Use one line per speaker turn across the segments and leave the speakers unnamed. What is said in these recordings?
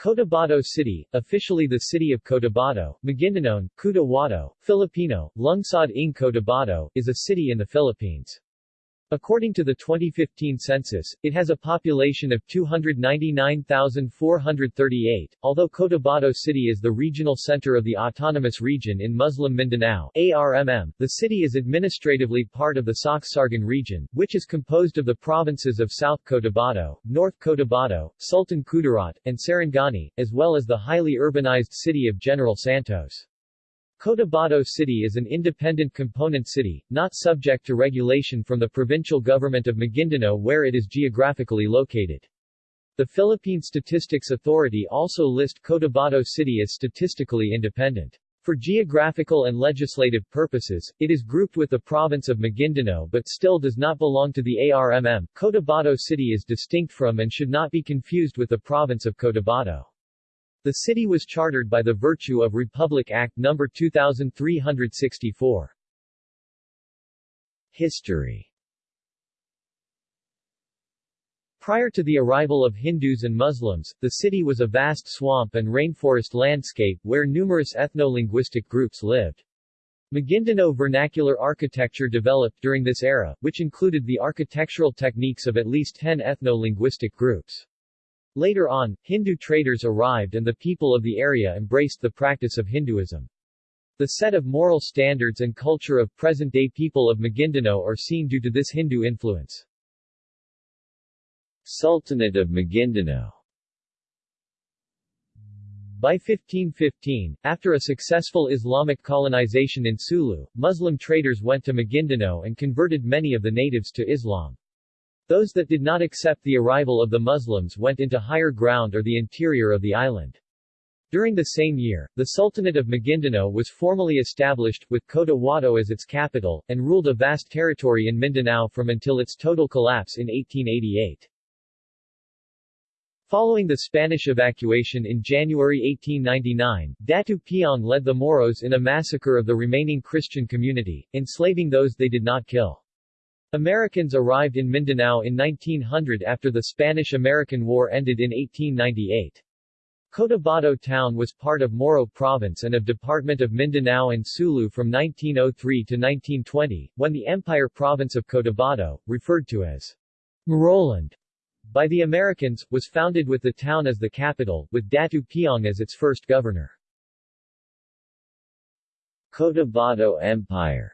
Cotabato City, officially the city of Cotabato, Maguindanao, Cotabato, Filipino, Lungsod ng Cotabato, is a city in the Philippines. According to the 2015 census, it has a population of 299,438, although Cotabato City is the regional center of the Autonomous Region in Muslim Mindanao ARMM, the city is administratively part of the Soccsksargen region, which is composed of the provinces of South Cotabato, North Cotabato, Sultan Kudarat, and Sarangani, as well as the highly urbanized city of General Santos. Cotabato City is an independent component city, not subject to regulation from the provincial government of Maguindanao where it is geographically located. The Philippine Statistics Authority also list Cotabato City as statistically independent. For geographical and legislative purposes, it is grouped with the province of Maguindanao but still does not belong to the ARMM. Cotabato City is distinct from and should not be confused with the province of Cotabato. The city was chartered by the virtue of Republic Act No. 2364. History Prior to the arrival of Hindus and Muslims, the city was a vast swamp and rainforest landscape where numerous ethno-linguistic groups lived. Maguindanao vernacular architecture developed during this era, which included the architectural techniques of at least 10 ethno-linguistic groups. Later on, Hindu traders arrived and the people of the area embraced the practice of Hinduism. The set of moral standards and culture of present-day people of Maguindanao are seen due to this Hindu influence. Sultanate of Maguindanao by 1515, after a successful Islamic colonization in Sulu, Muslim traders went to Maguindanao and converted many of the natives to Islam. Those that did not accept the arrival of the Muslims went into higher ground or the interior of the island. During the same year, the Sultanate of Maguindanao was formally established, with Cotabato as its capital, and ruled a vast territory in Mindanao from until its total collapse in 1888. Following the Spanish evacuation in January 1899, Datu Piang led the Moros in a massacre of the remaining Christian community, enslaving those they did not kill. Americans arrived in Mindanao in 1900 after the Spanish-American War ended in 1898. Cotabato town was part of Moro province and of Department of Mindanao and Sulu from 1903 to 1920, when the Empire province of Cotabato, referred to as Moroland by the Americans, was founded with the town as the capital, with Datu Piang as its first governor. Cotabato Empire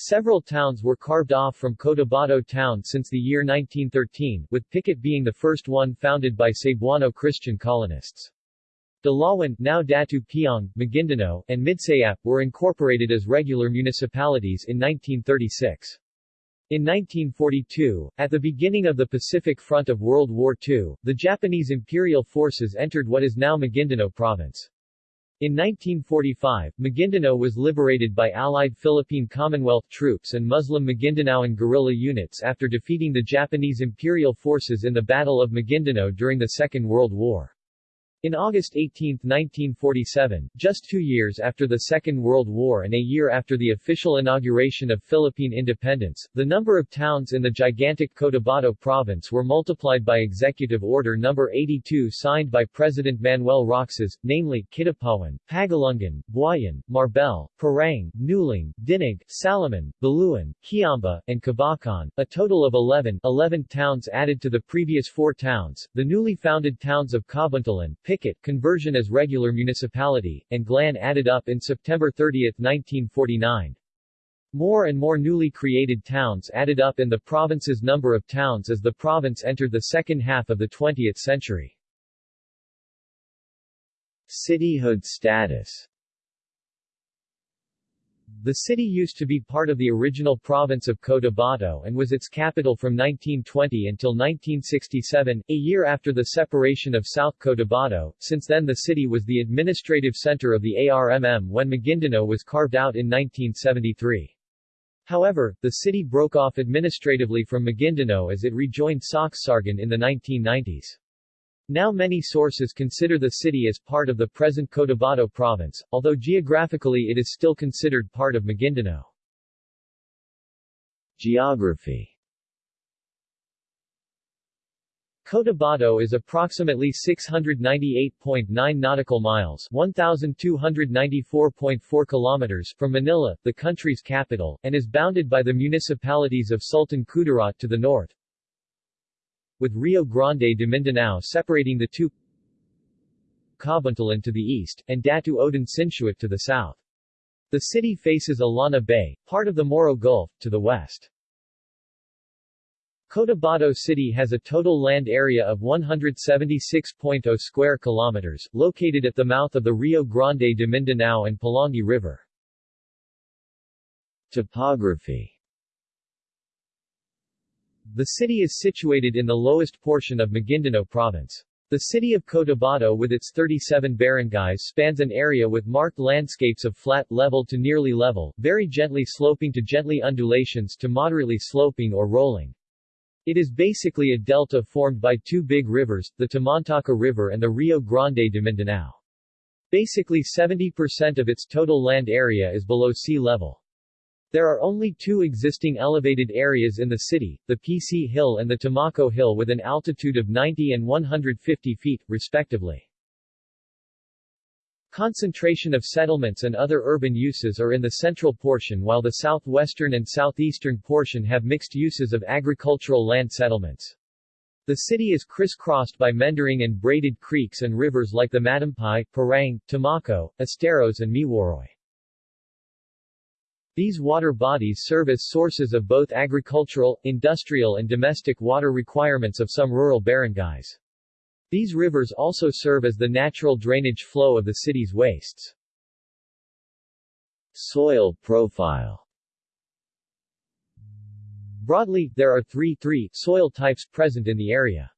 Several towns were carved off from Cotabato town since the year 1913, with Pikit being the first one founded by Cebuano Christian colonists. Dulawan now Datu Piang, Maguindanao, and Midsayap were incorporated as regular municipalities in 1936. In 1942, at the beginning of the Pacific Front of World War II, the Japanese imperial forces entered what is now Maguindanao province. In 1945, Maguindanao was liberated by Allied Philippine Commonwealth troops and Muslim Maguindanaoan guerrilla units after defeating the Japanese imperial forces in the Battle of Maguindanao during the Second World War. In August 18, 1947, just two years after the Second World War and a year after the official inauguration of Philippine independence, the number of towns in the gigantic Cotabato province were multiplied by Executive Order No. 82 signed by President Manuel Roxas, namely, Kidapawan, Pagalungan, Buayan, Marbel, Parang, Nuling, Dinaig, Salaman, Baluan, Kiamba, and Kabacan, a total of 11, 11 towns added to the previous four towns, the newly founded towns of Cabuntalan, Pikit conversion as regular municipality, and Glan added up in September 30, 1949. More and more newly created towns added up in the province's number of towns as the province entered the second half of the 20th century. Cityhood status the city used to be part of the original province of Cotabato and was its capital from 1920 until 1967, a year after the separation of South Cotabato. Since then the city was the administrative center of the ARMM when Maguindanao was carved out in 1973. However, the city broke off administratively from Maguindanao as it rejoined Soccsksargen in the 1990s. Now many sources consider the city as part of the present Cotabato province, although geographically it is still considered part of Maguindanao. Geography Cotabato is approximately 698.9 nautical miles 1,294.4 kilometers from Manila, the country's capital, and is bounded by the municipalities of Sultan Kudarat to the north, with Rio Grande de Mindanao separating the two Kabuntalan to the east, and Datu Odin Sinsuat to the south. The city faces Illana Bay, part of the Moro Gulf, to the west. Cotabato City has a total land area of 176.0 square kilometers, located at the mouth of the Rio Grande de Mindanao and Pulangi River. Topography The city is situated in the lowest portion of Maguindanao Province. The city of Cotabato with its 37 barangays spans an area with marked landscapes of flat, level to nearly level, very gently sloping to gently undulations to moderately sloping or rolling. It is basically a delta formed by two big rivers, the Tamantaka River and the Rio Grande de Mindanao. Basically 70% of its total land area is below sea level. There are only two existing elevated areas in the city, the PC Hill and the Tamako Hill with an altitude of 90 and 150 feet, respectively. Concentration of settlements and other urban uses are in the central portion while the southwestern and southeastern portion have mixed uses of agricultural land settlements. The city is crisscrossed by meandering and braided creeks and rivers like the Matampay, Parang, Tamako, Esteros and Miworoy. These water bodies serve as sources of both agricultural, industrial and domestic water requirements of some rural barangays. These rivers also serve as the natural drainage flow of the city's wastes. Soil profile Broadly, there are three, three soil types present in the area.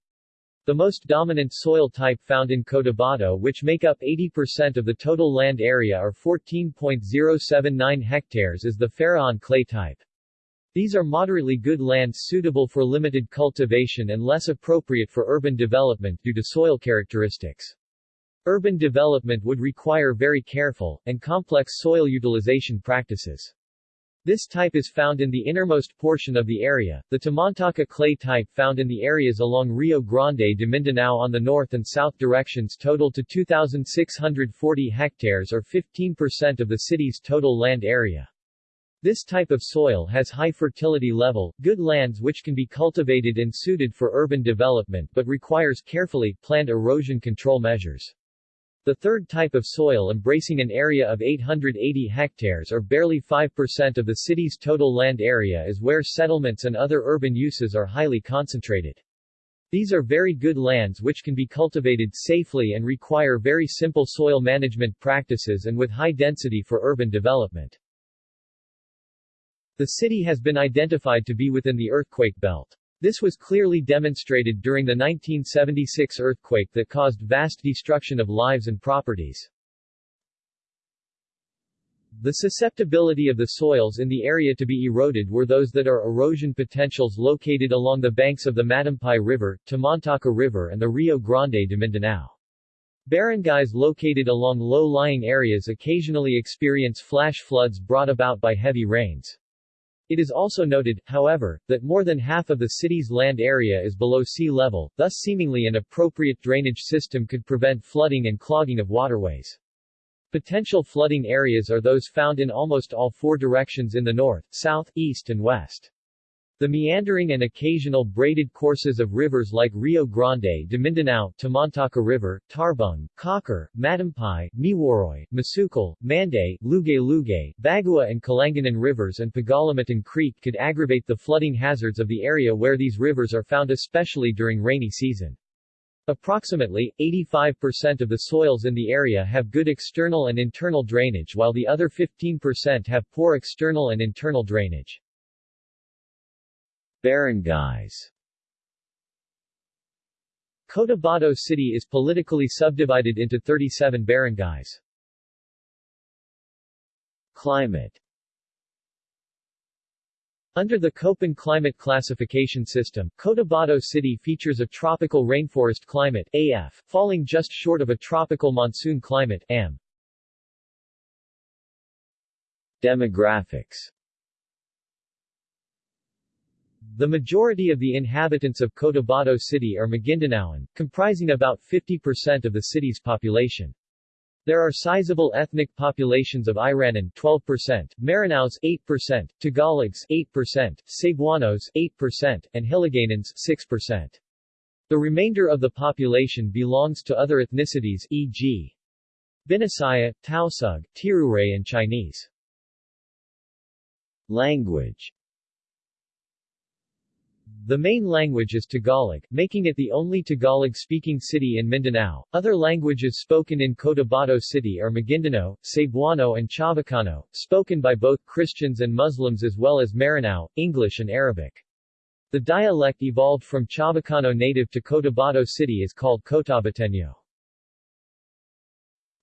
The most dominant soil type found in Cotabato which make up 80% of the total land area or 14.079 hectares is the Faraon clay type. These are moderately good lands suitable for limited cultivation and less appropriate for urban development due to soil characteristics. Urban development would require very careful, and complex soil utilization practices. This type is found in the innermost portion of the area, the Tamantaka clay type found in the areas along Rio Grande de Mindanao on the north and south directions total to 2,640 hectares or 15% of the city's total land area. This type of soil has high fertility level, good lands which can be cultivated and suited for urban development but requires carefully planned erosion control measures. The third type of soil embracing an area of 880 hectares or barely 5% of the city's total land area is where settlements and other urban uses are highly concentrated. These are very good lands which can be cultivated safely and require very simple soil management practices and with high density for urban development. The city has been identified to be within the earthquake belt. This was clearly demonstrated during the 1976 earthquake that caused vast destruction of lives and properties. The susceptibility of the soils in the area to be eroded were those that are erosion potentials located along the banks of the Matampay River, Tamantaka River and the Rio Grande de Mindanao. Barangays located along low-lying areas occasionally experience flash floods brought about by heavy rains. It is also noted, however, that more than half of the city's land area is below sea level, thus seemingly an appropriate drainage system could prevent flooding and clogging of waterways. Potential flooding areas are those found in almost all four directions in the north, south, east and west. The meandering and occasional braided courses of rivers like Rio Grande de Mindanao, Tamantaka River, Tarbung, Cocker, Matampay, Miworoy, Masukal, Manday, Lugay-Lugay, Bagua and Kalanganan rivers and Pagalamatan Creek could aggravate the flooding hazards of the area where these rivers are found especially during rainy season. Approximately, 85% of the soils in the area have good external and internal drainage while the other 15% have poor external and internal drainage. Barangays Cotabato City is politically subdivided into 37 barangays. Climate under the Köppen climate classification system, Cotabato City features a tropical rainforest climate AF, falling just short of a tropical monsoon climate AM. Demographics The majority of the inhabitants of Cotabato City are Magindanaoan, comprising about 50% of the city's population. There are sizable ethnic populations of Iranan 12%, Maranaos 8%, Tagalogs 8%, Cebuanos 8%, and Hiligaynons 6%. The remainder of the population belongs to other ethnicities e.g. Binasaya, Tausug, Tiruray and Chinese. Language the main language is Tagalog, making it the only Tagalog-speaking city in Mindanao. Other languages spoken in Cotabato City are Maguindanao, Cebuano and Chavacano, spoken by both Christians and Muslims as well as Maranao, English and Arabic. The dialect evolved from Chavacano native to Cotabato City is called Cotabateño.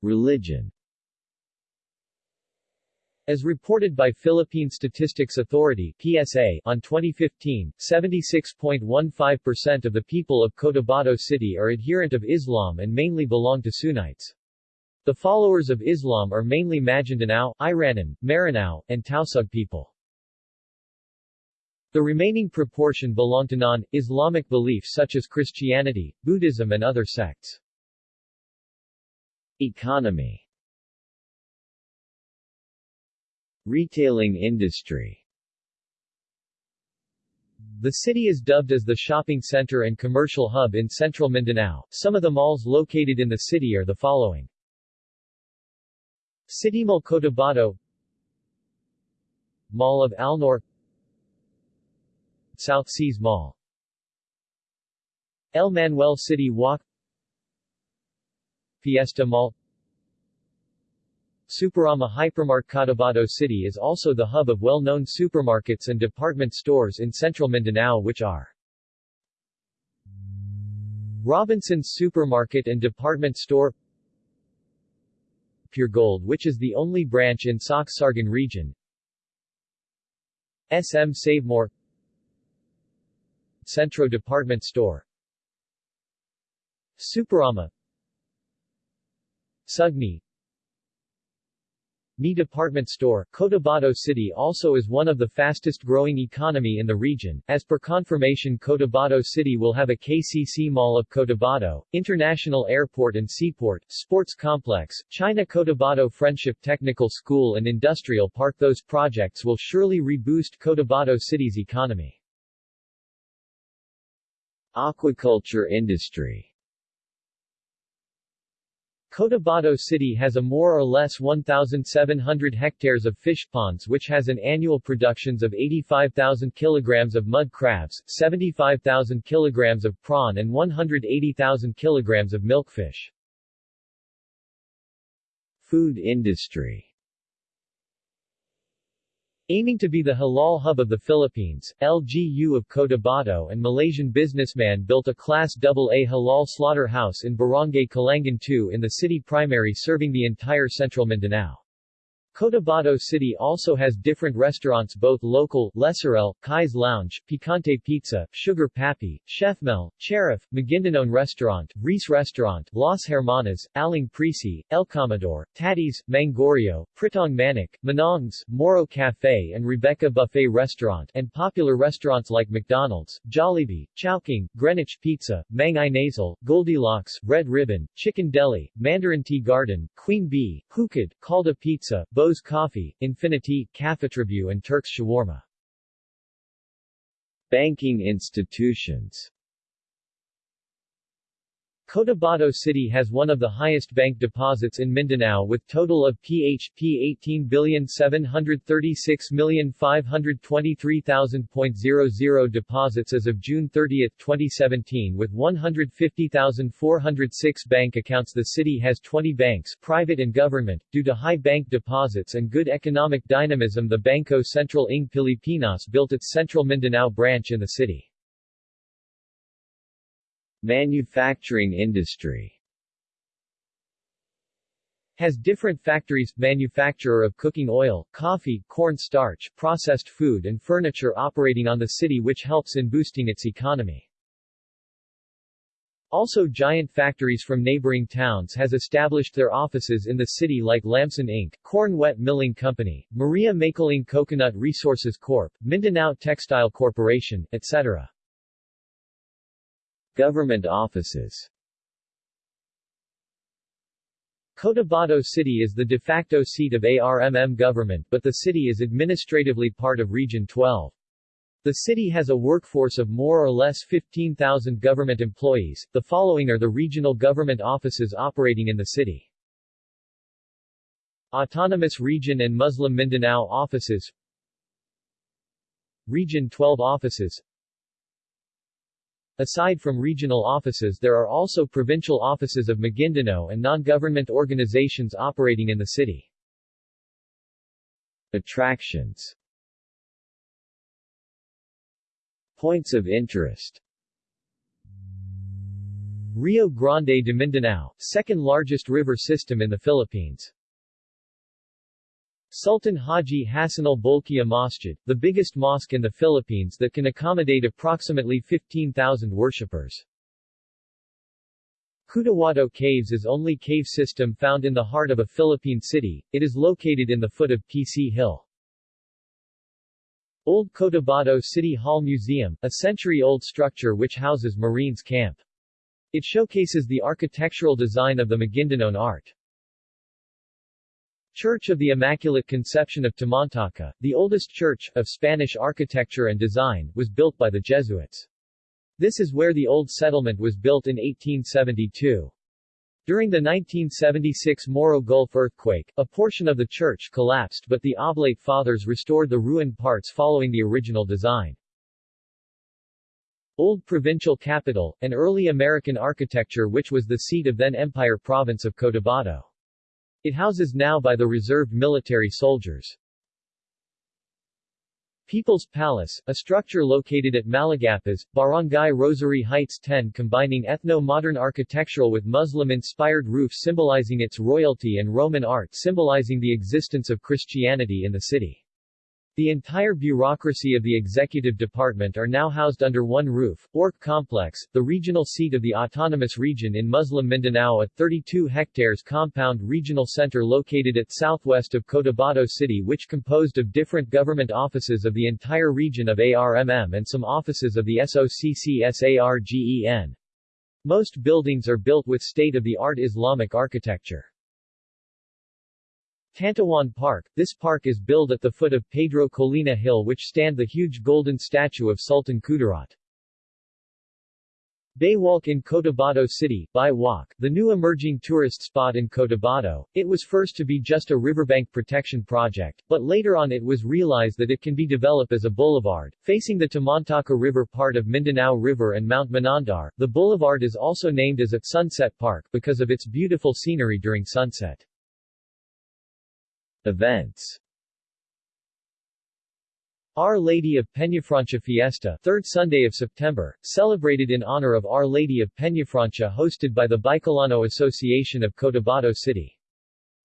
Religion as reported by Philippine Statistics Authority PSA on 2015, 76.15% of the people of Cotabato City are adherent of Islam and mainly belong to Sunnites. The followers of Islam are mainly Maguindanao, Iranan, Maranao, and Tausug people. The remaining proportion belong to non-Islamic beliefs such as Christianity, Buddhism and other sects. Economy Retailing industry The city is dubbed as the shopping center and commercial hub in central Mindanao. Some of the malls located in the city are the following. City Mall Cotabato Mall of Alnor South Seas Mall El Manuel City Walk Fiesta Mall Superama Hypermart Cotabato City is also the hub of well-known supermarkets and department stores in central Mindanao which are Robinson's Supermarket and Department Store Pure Gold which is the only branch in Soccsksargen region SM Savemore Centro Department Store Superama Sugni Mi Department Store, Cotabato City also is one of the fastest growing economy in the region. As per confirmation Cotabato City will have a KCC Mall of Cotabato, International Airport and Seaport, Sports Complex, China Cotabato Friendship Technical School and Industrial Park Those projects will surely reboost Cotabato City's economy. Aquaculture industry Cotabato City has a more or less 1,700 hectares of fish ponds which has an annual productions of 85,000 kilograms of mud crabs, 75,000 kilograms of prawn and 180,000 kilograms of milkfish. Food industry Aiming to be the halal hub of the Philippines, LGU of Cotabato and Malaysian businessman built a Class AA halal slaughterhouse in Barangay Kalangan 2 in the city primary serving the entire central Mindanao. Cotabato City also has different restaurants both local, Leserel, Kai's Lounge, Picante Pizza, Sugar Papi, Chef Mel, Cherif, Maguindanaon Restaurant, Reese Restaurant, Las Hermanas, Aling Prisi, El Commodore, Taddy's, Mangorio, Pritong Manik, Manong's, Moro Cafe and Rebecca Buffet Restaurant and popular restaurants like McDonald's, Jollibee, Chowking, Greenwich Pizza, Mang Inasal, Goldilocks, Red Ribbon, Chicken Deli, Mandarin Tea Garden, Queen Bee, Hukad, Calda Pizza, Bo's Coffee, Infinity, Cafetribu and Turks Shawarma. Banking institutions Cotabato City has one of the highest bank deposits in Mindanao with total of PHP 18,736,523,000.00 deposits as of June 30, 2017 with 150,406 bank accounts The city has 20 banks private and government. Due to high bank deposits and good economic dynamism the Bangko Sentral ng Pilipinas built its Central Mindanao branch in the city. Manufacturing industry has different factories, manufacturer of cooking oil, coffee, corn starch, processed food and furniture operating on the city which helps in boosting its economy. Also giant factories from neighboring towns has established their offices in the city like Lamson Inc., Corn Wet Milling Company, Maria Makiling Coconut Resources Corp., Mindanao Textile Corporation, etc. Government offices Cotabato City is the de facto seat of ARMM government but the city is administratively part of Region 12. The city has a workforce of more or less 15,000 government employees. The following are the regional government offices operating in the city. Autonomous Region and Muslim Mindanao offices Region 12 offices Aside from regional offices there are also provincial offices of Maguindanao and non-government organizations operating in the city. Attractions Points of interest Rio Grande de Mindanao, second largest river system in the Philippines. Sultan Haji Hassanal Bolkiah Masjid, the biggest mosque in the Philippines that can accommodate approximately 15,000 worshippers. Kutawato Caves is only cave system found in the heart of a Philippine city, it is located in the foot of PC Hill. Old Cotabato City Hall Museum, a century-old structure which houses Marines Camp. It showcases the architectural design of the Maguindanaon art. Church of the Immaculate Conception of Tamantaka, the oldest church, of Spanish architecture and design, was built by the Jesuits. This is where the old settlement was built in 1872. During the 1976 Moro Gulf earthquake, a portion of the church collapsed but the Oblate Fathers restored the ruined parts following the original design. Old Provincial Capital, an early American architecture which was the seat of then Empire Province of Cotabato. It houses now by the reserved military soldiers. People's Palace, a structure located at Malagapas, Barangay Rosary Heights 10 combining ethno-modern architectural with Muslim-inspired roof symbolizing its royalty and Roman art symbolizing the existence of Christianity in the city. The entire bureaucracy of the executive department are now housed under one roof. ORC Complex, the regional seat of the autonomous region in Muslim Mindanao a 32 hectares compound regional center located at southwest of Cotabato City which composed of different government offices of the entire region of ARMM and some offices of the SOCCSARGEN. Most buildings are built with state-of-the-art Islamic architecture. Tantawan Park, this park is built at the foot of Pedro Colina Hill which stand the huge golden statue of Sultan Kudarat. Baywalk in Cotabato City, Baywalk, the new emerging tourist spot in Cotabato. It was first to be just a riverbank protection project, but later on it was realized that it can be developed as a boulevard, facing the Tamantaka River part of Mindanao River and Mount Manandar. The boulevard is also named as a Sunset Park because of its beautiful scenery during sunset. Events Our Lady of Peñafrancia Fiesta, third Sunday of September, celebrated in honor of Our Lady of Peñafrancia hosted by the Bicolano Association of Cotabato City.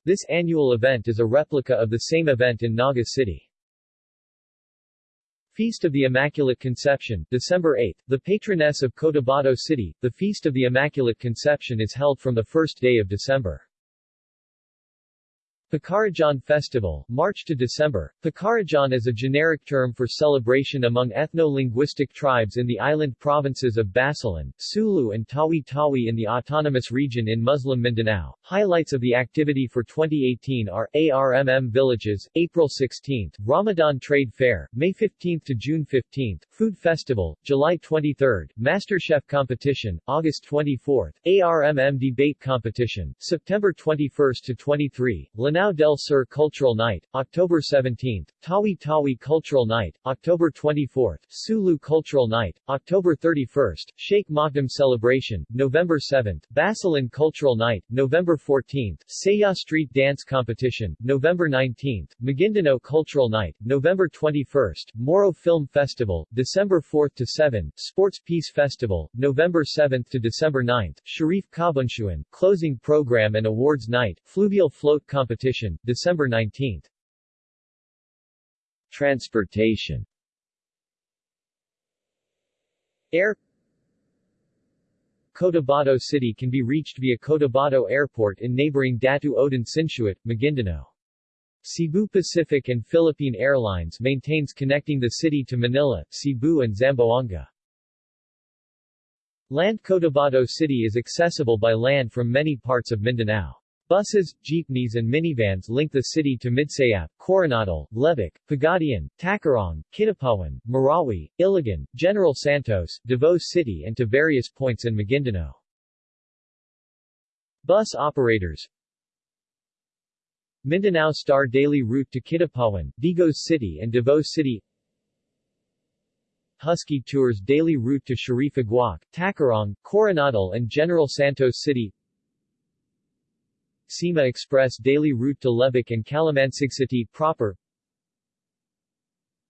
This annual event is a replica of the same event in Naga City. Feast of the Immaculate Conception, December 8, the patroness of Cotabato City, the Feast of the Immaculate Conception is held from the first day of December. Pakaradjaan Festival, March to December. Pakaradjaan is a generic term for celebration among ethno-linguistic tribes in the island provinces of Basilan, Sulu and Tawi-Tawi in the autonomous region in Muslim Mindanao. Highlights of the activity for 2018 are ARMM Villages, April 16, Ramadan Trade Fair, May 15 to June 15, Food Festival, July 23, MasterChef Competition, August 24, ARMM Debate Competition, September 21 to 23, Lanao Lanao del Sur Cultural Night, October 17, Tawi Tawi Cultural Night, October 24, Sulu Cultural Night, October 31, Sheikh Makdum Celebration, November 7, Basilan Cultural Night, November 14, Saya Street Dance Competition, November 19, Maguindanao Cultural Night, November 21, Moro Film Festival, December 4 to 7, Sports Peace Festival, November 7 to December 9, Shariff Kabunsuan, Closing Program and Awards Night, Fluvial Float Competition, December 19. Transportation Air Cotabato City can be reached via Cotabato Airport in neighboring Datu Odin Sinsuat, Maguindanao. Cebu Pacific and Philippine Airlines maintains connecting the city to Manila, Cebu and Zamboanga. Land Cotabato City is accessible by land from many parts of Mindanao. Buses, jeepneys and minivans link the city to Midsayap, Coronadal, Lebak, Pagadian, Tacurong, Kidapawan, Marawi, Iligan, General Santos, Davao City and to various points in Maguindanao. Bus operators Mindanao Star daily route to Kidapawan, Digos City and Davao City Husky Tours daily route to Shariff Aguak, Tacurong, Coronadal and General Santos City Cima Express daily route to Lebak and Kalamansig City proper.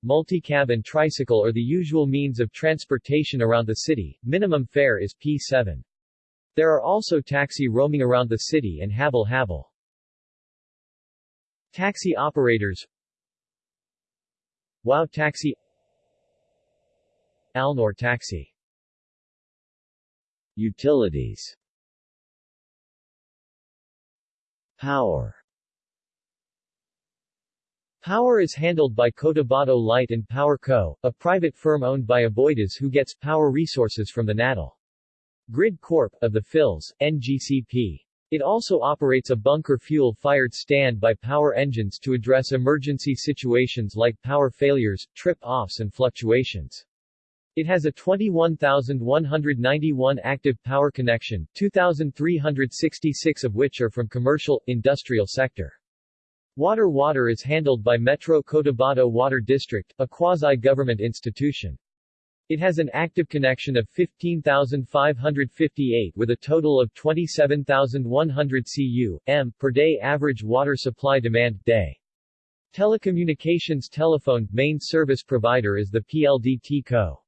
Multi-cab and tricycle are the usual means of transportation around the city, minimum fare is P7. There are also taxi roaming around the city and Habal Habal. Taxi operators. Wow Taxi. Alnor Taxi. Utilities Power Power is handled by Cotabato Light and Power Co., a private firm owned by Aboitiz who gets power resources from the National Grid Corp. of the Phils, NGCP. It also operates a bunker fuel-fired standby power engines to address emergency situations like power failures, trip-offs and fluctuations. It has a 21,191 active power connection, 2,366 of which are from commercial, industrial sector. Water Water is handled by Metro Cotabato Water District, a quasi-government institution. It has an active connection of 15,558 with a total of 27,100 cu, m, per day average water supply demand, day. Telecommunications telephone main service provider is the PLDT Co.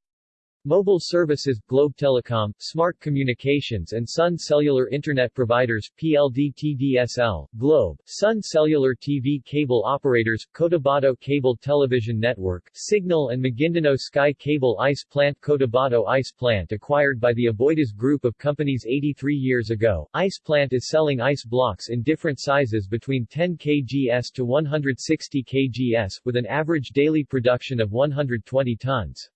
Mobile services, Globe Telecom, Smart Communications and Sun Cellular Internet providers, PLDT-DSL, Globe, Sun Cellular TV cable operators, Cotabato Cable Television Network, Signal and Maguindanao Sky Cable Ice Plant Cotabato Ice Plant acquired by the Aboitiz Group of companies 83 years ago. Ice Plant is selling ice blocks in different sizes between 10 kgs to 160 kgs, with an average daily production of 120 tons.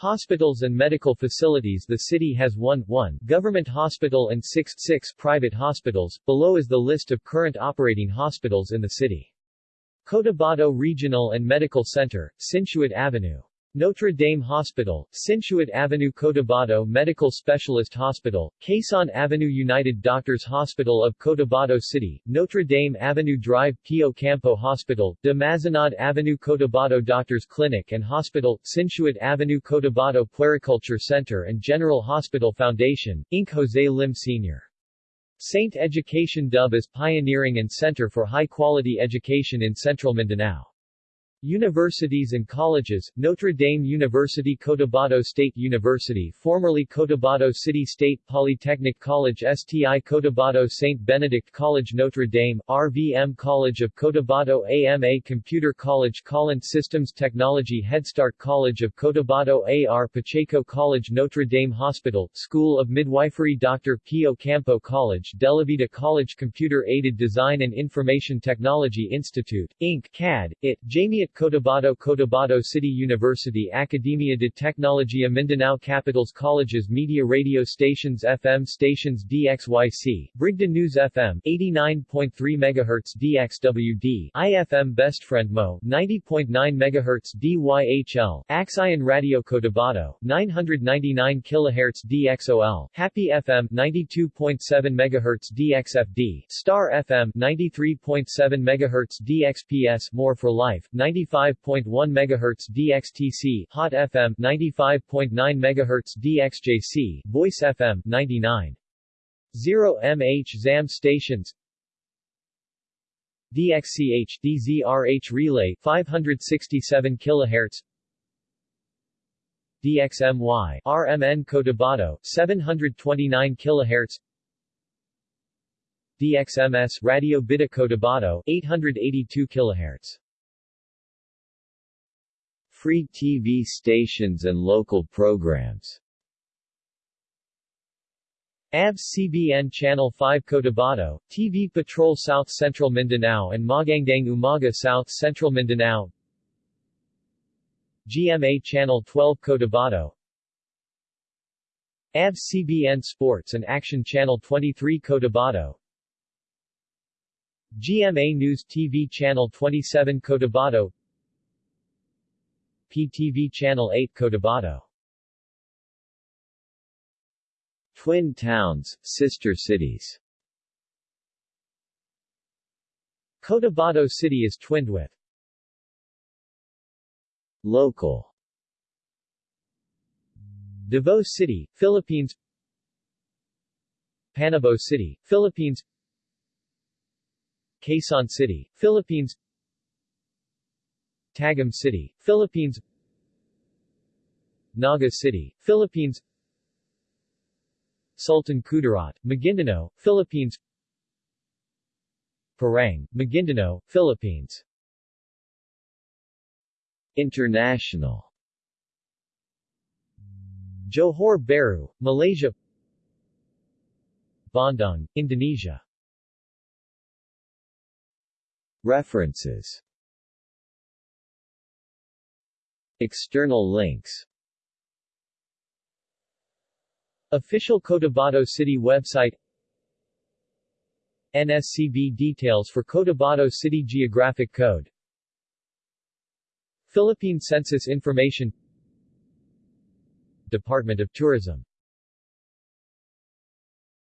Hospitals and medical facilities The city has one, one government hospital and six, six private hospitals. Below is the list of current operating hospitals in the city. Cotabato Regional and Medical Center, Sinsuat Avenue. Notre Dame Hospital, Sinsuat Avenue Cotabato Medical Specialist Hospital, Quezon Avenue United Doctors Hospital of Cotabato City, Notre Dame Avenue Drive Pio Campo Hospital, De Mazenod Avenue Cotabato Doctors Clinic and Hospital, Sinsuat Avenue Cotabato Puericulture Center and General Hospital Foundation, Inc. Jose Lim Sr. Saint Education Dub is pioneering and center for high-quality education in Central Mindanao. Universities and colleges, Notre Dame University Cotabato State University formerly Cotabato City State Polytechnic College STI Cotabato St. Benedict College Notre Dame, RVM College of Cotabato AMA Computer College Collins Systems Technology Headstart College of Cotabato AR Pacheco College Notre Dame Hospital, School of Midwifery Dr. Pio Campo College Delavita College Computer Aided Design and Information Technology Institute, Inc. CAD, IT, Cotabato Cotabato City University Academia de Tecnologia Mindanao Capitals Colleges Media Radio Stations FM Stations DXYC, Brigada News FM, 89.3 MHz DXWD, IFM Best Friend Mo, 90.9 MHz DYHL, Aksyon Radyo Cotabato, 999 kHz DXOL, Happy FM, 92.7 MHz DXFD, Star FM, 93.7 MHz DXPS More for Life, 90 95.1 MHz DXTC, Hot FM 95.9 MHz DXJC, Voice FM 99. 0 MH ZAM stations. DXCH DZRH relay 567 kHz DXMY RMN Cotabato 729 kHz DXMS Radio Bida Cotabato 882 kHz Free TV stations and local programs. ABS-CBN Channel 5 Cotabato, TV Patrol South Central Mindanao and Magandang Umaga South Central Mindanao. GMA Channel 12 Cotabato. ABS-CBN Sports and Action Channel 23 Cotabato. GMA News TV Channel 27 Cotabato PTV Channel 8 Cotabato. Twin towns, sister cities. Cotabato City is twinned with Local. Davao City, Philippines. Panabo City, Philippines. Quezon City, Philippines Tagum City, Philippines. Naga City, Philippines. Sultan Kudarat, Maguindanao, Philippines. Parang, Maguindanao, Philippines. International. Johor Bahru, Malaysia. Bandung, Indonesia. References External links. Official Cotabato City website. NSCB details for Cotabato City Geographic Code. Philippine Census Information. Department of Tourism